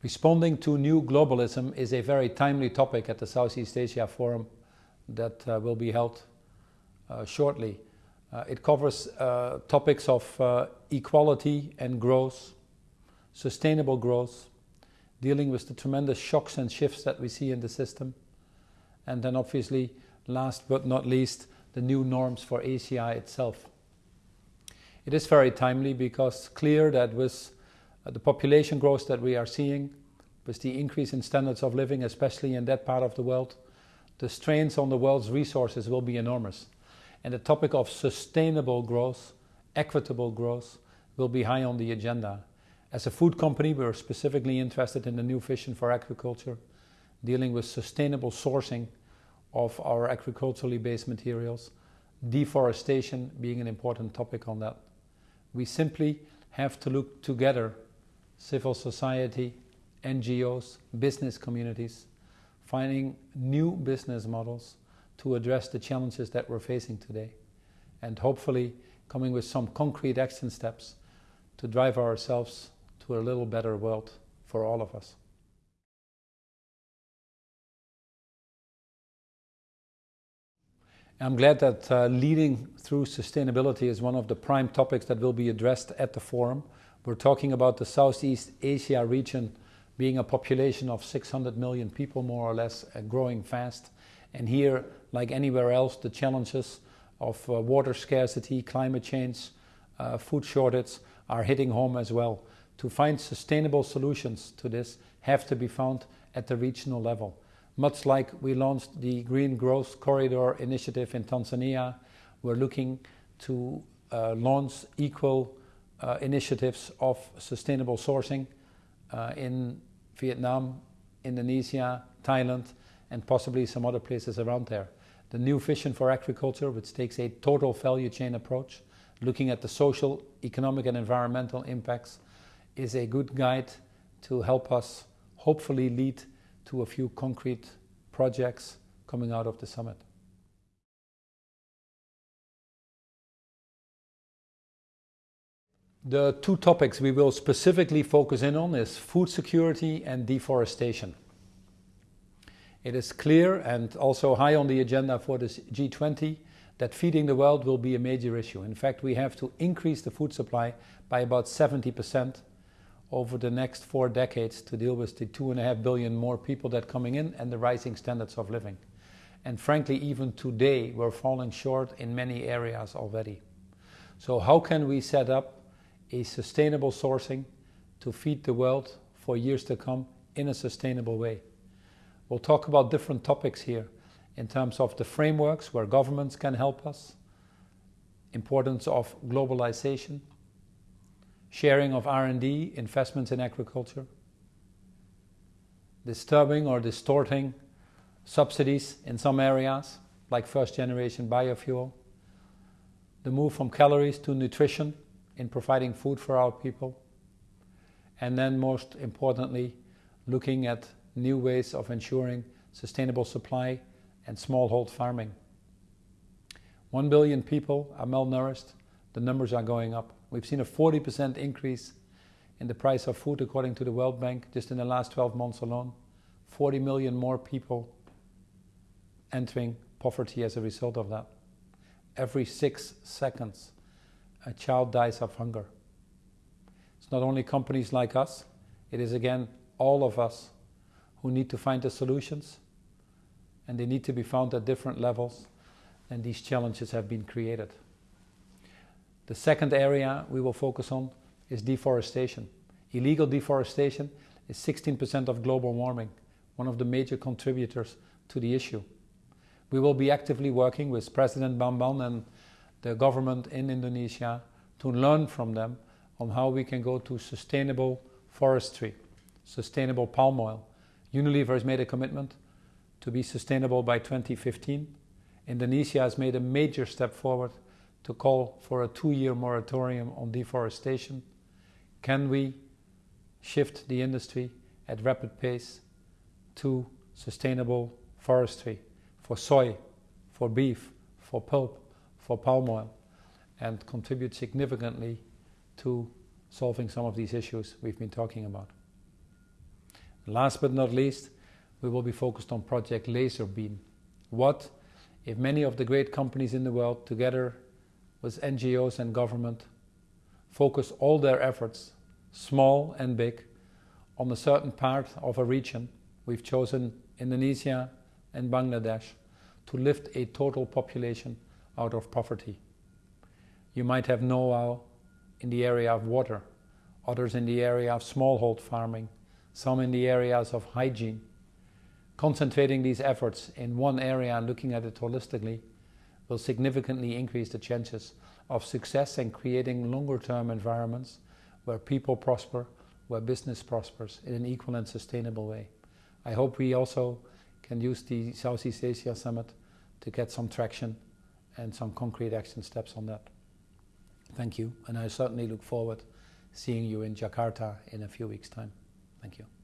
Responding to new globalism is a very timely topic at the Southeast Asia Forum that uh, will be held uh, shortly. Uh, it covers uh, topics of uh, equality and growth, sustainable growth, dealing with the tremendous shocks and shifts that we see in the system, and then obviously, last but not least, the new norms for ACI itself. It is very timely because clear that with Uh, the population growth that we are seeing, with the increase in standards of living, especially in that part of the world, the strains on the world's resources will be enormous. And the topic of sustainable growth, equitable growth, will be high on the agenda. As a food company, we're specifically interested in the new vision for agriculture, dealing with sustainable sourcing of our agriculturally based materials, deforestation being an important topic on that. We simply have to look together civil society, NGOs, business communities, finding new business models to address the challenges that we're facing today, and hopefully coming with some concrete action steps to drive ourselves to a little better world for all of us. I'm glad that uh, leading through sustainability is one of the prime topics that will be addressed at the forum. We're talking about the Southeast Asia region being a population of 600 million people, more or less, uh, growing fast. And here, like anywhere else, the challenges of uh, water scarcity, climate change, uh, food shortage are hitting home as well. To find sustainable solutions to this have to be found at the regional level. Much like we launched the Green Growth Corridor initiative in Tanzania, we're looking to uh, launch equal initiatives of sustainable sourcing uh, in Vietnam, Indonesia, Thailand, and possibly some other places around there. The new vision for agriculture, which takes a total value chain approach, looking at the social, economic, and environmental impacts, is a good guide to help us hopefully lead to a few concrete projects coming out of the summit. The two topics we will specifically focus in on is food security and deforestation. It is clear and also high on the agenda for this G20 that feeding the world will be a major issue. In fact, we have to increase the food supply by about 70% over the next four decades to deal with the two and a half billion more people that are coming in and the rising standards of living. And frankly, even today, we're falling short in many areas already. So how can we set up a sustainable sourcing to feed the world for years to come in a sustainable way. We'll talk about different topics here in terms of the frameworks where governments can help us, importance of globalization, sharing of R&D, investments in agriculture, disturbing or distorting subsidies in some areas, like first generation biofuel, the move from calories to nutrition in providing food for our people. And then, most importantly, looking at new ways of ensuring sustainable supply and smallhold farming. One billion people are malnourished. The numbers are going up. We've seen a 40% increase in the price of food according to the World Bank just in the last 12 months alone. 40 million more people entering poverty as a result of that. Every six seconds, a child dies of hunger. It's not only companies like us, it is again all of us who need to find the solutions, and they need to be found at different levels, and these challenges have been created. The second area we will focus on is deforestation. Illegal deforestation is 16% of global warming, one of the major contributors to the issue. We will be actively working with President Bambang and the government in Indonesia to learn from them on how we can go to sustainable forestry, sustainable palm oil. Unilever has made a commitment to be sustainable by 2015. Indonesia has made a major step forward to call for a two year moratorium on deforestation. Can we shift the industry at rapid pace to sustainable forestry for soy, for beef, for pulp, for palm oil and contribute significantly to solving some of these issues we've been talking about. Last but not least, we will be focused on Project Laserbeam. What if many of the great companies in the world, together with NGOs and government, focus all their efforts, small and big, on a certain part of a region? We've chosen Indonesia and Bangladesh to lift a total population out of poverty. You might have know-how in the area of water, others in the area of smallhold farming, some in the areas of hygiene. Concentrating these efforts in one area and looking at it holistically will significantly increase the chances of success in creating longer term environments where people prosper, where business prospers in an equal and sustainable way. I hope we also can use the Southeast Asia Summit to get some traction and some concrete action steps on that. Thank you, and I certainly look forward seeing you in Jakarta in a few weeks' time. Thank you.